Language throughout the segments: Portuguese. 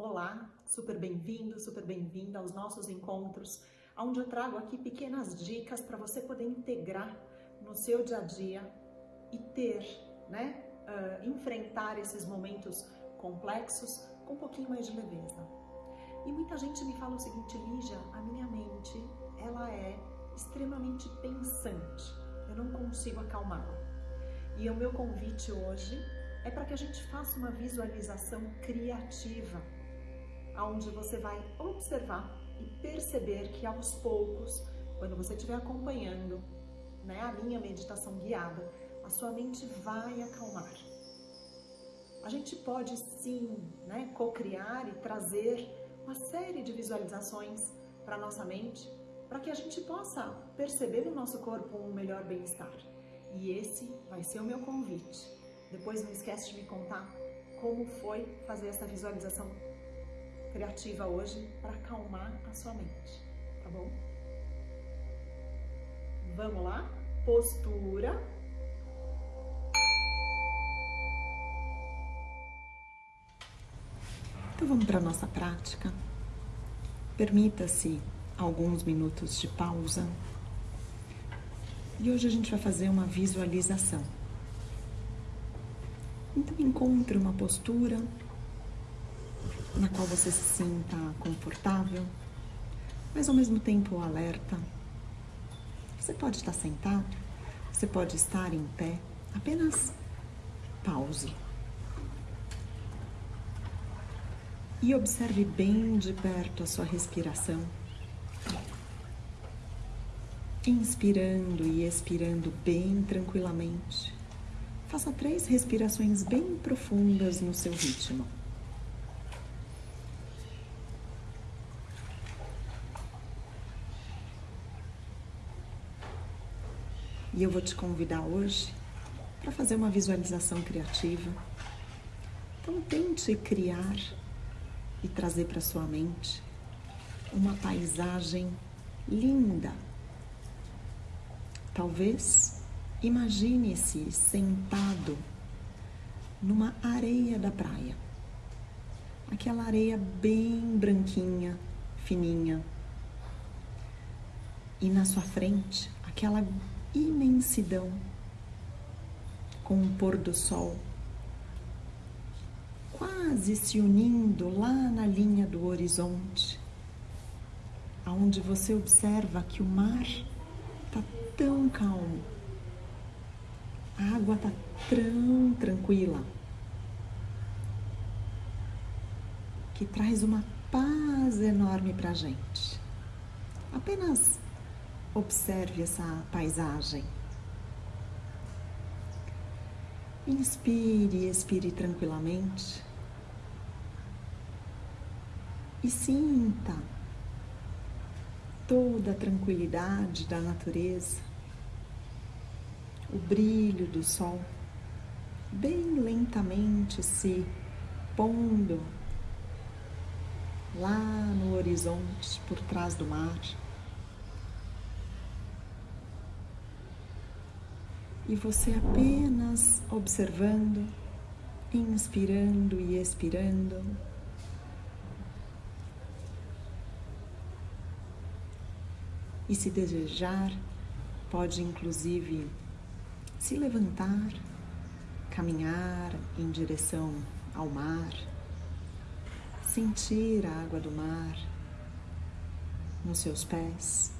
Olá, super bem-vindo, super bem-vinda aos nossos encontros, onde eu trago aqui pequenas dicas para você poder integrar no seu dia a dia e ter, né, uh, enfrentar esses momentos complexos com um pouquinho mais de leveza. E muita gente me fala o seguinte, Lígia, a minha mente, ela é extremamente pensante, eu não consigo acalmá-la. E o meu convite hoje é para que a gente faça uma visualização criativa, onde você vai observar e perceber que aos poucos, quando você estiver acompanhando né, a minha meditação guiada, a sua mente vai acalmar. A gente pode sim né, co-criar e trazer uma série de visualizações para nossa mente, para que a gente possa perceber no nosso corpo um melhor bem-estar. E esse vai ser o meu convite depois não esquece de me contar como foi fazer essa visualização criativa hoje para acalmar a sua mente, tá bom? Vamos lá? Postura. Então vamos para a nossa prática. Permita-se alguns minutos de pausa. E hoje a gente vai fazer uma visualização. Então encontre uma postura na qual você se sinta confortável, mas ao mesmo tempo alerta. Você pode estar sentado, você pode estar em pé, apenas pause. E observe bem de perto a sua respiração. Inspirando e expirando bem tranquilamente. Faça três respirações bem profundas no seu ritmo. E eu vou te convidar hoje para fazer uma visualização criativa. Então tente criar e trazer para sua mente uma paisagem linda. Talvez Imagine-se sentado numa areia da praia. Aquela areia bem branquinha, fininha. E na sua frente, aquela imensidão com o pôr do sol quase se unindo lá na linha do horizonte, aonde você observa que o mar está tão calmo a água está tão tranquila que traz uma paz enorme para a gente. Apenas observe essa paisagem. Inspire e expire tranquilamente. E sinta toda a tranquilidade da natureza o brilho do sol bem lentamente se pondo lá no horizonte por trás do mar. E você apenas observando, inspirando e expirando. E se desejar, pode inclusive se levantar, caminhar em direção ao mar, sentir a água do mar nos seus pés.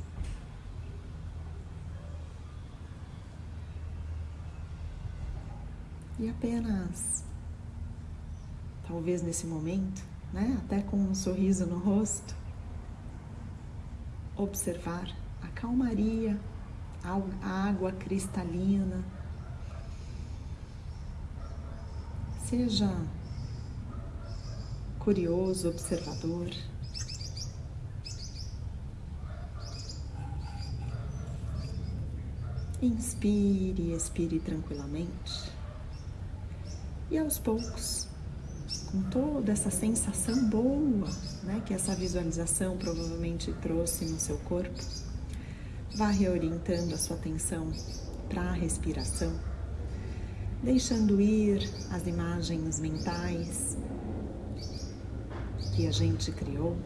E apenas, talvez nesse momento, né, até com um sorriso no rosto, observar a calmaria água cristalina. Seja curioso, observador. Inspire expire tranquilamente. E aos poucos, com toda essa sensação boa né, que essa visualização provavelmente trouxe no seu corpo, Vá reorientando a sua atenção para a respiração, deixando ir as imagens mentais que a gente criou.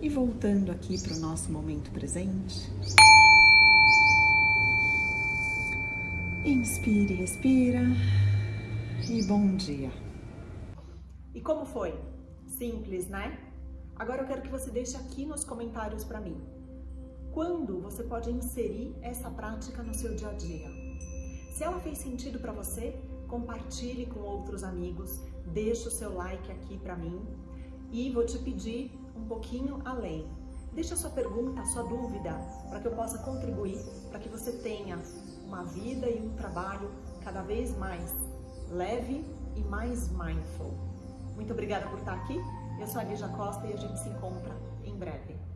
E voltando aqui para o nosso momento presente. Inspire, expira e bom dia. E como foi? Simples, né? Agora eu quero que você deixe aqui nos comentários para mim. Quando você pode inserir essa prática no seu dia a dia? Se ela fez sentido para você, compartilhe com outros amigos, deixe o seu like aqui para mim e vou te pedir um pouquinho além. Deixa sua pergunta, sua dúvida, para que eu possa contribuir, para que você tenha uma vida e um trabalho cada vez mais leve e mais mindful. Muito obrigada por estar aqui. Eu sou a Lígia Costa e a gente se encontra em breve.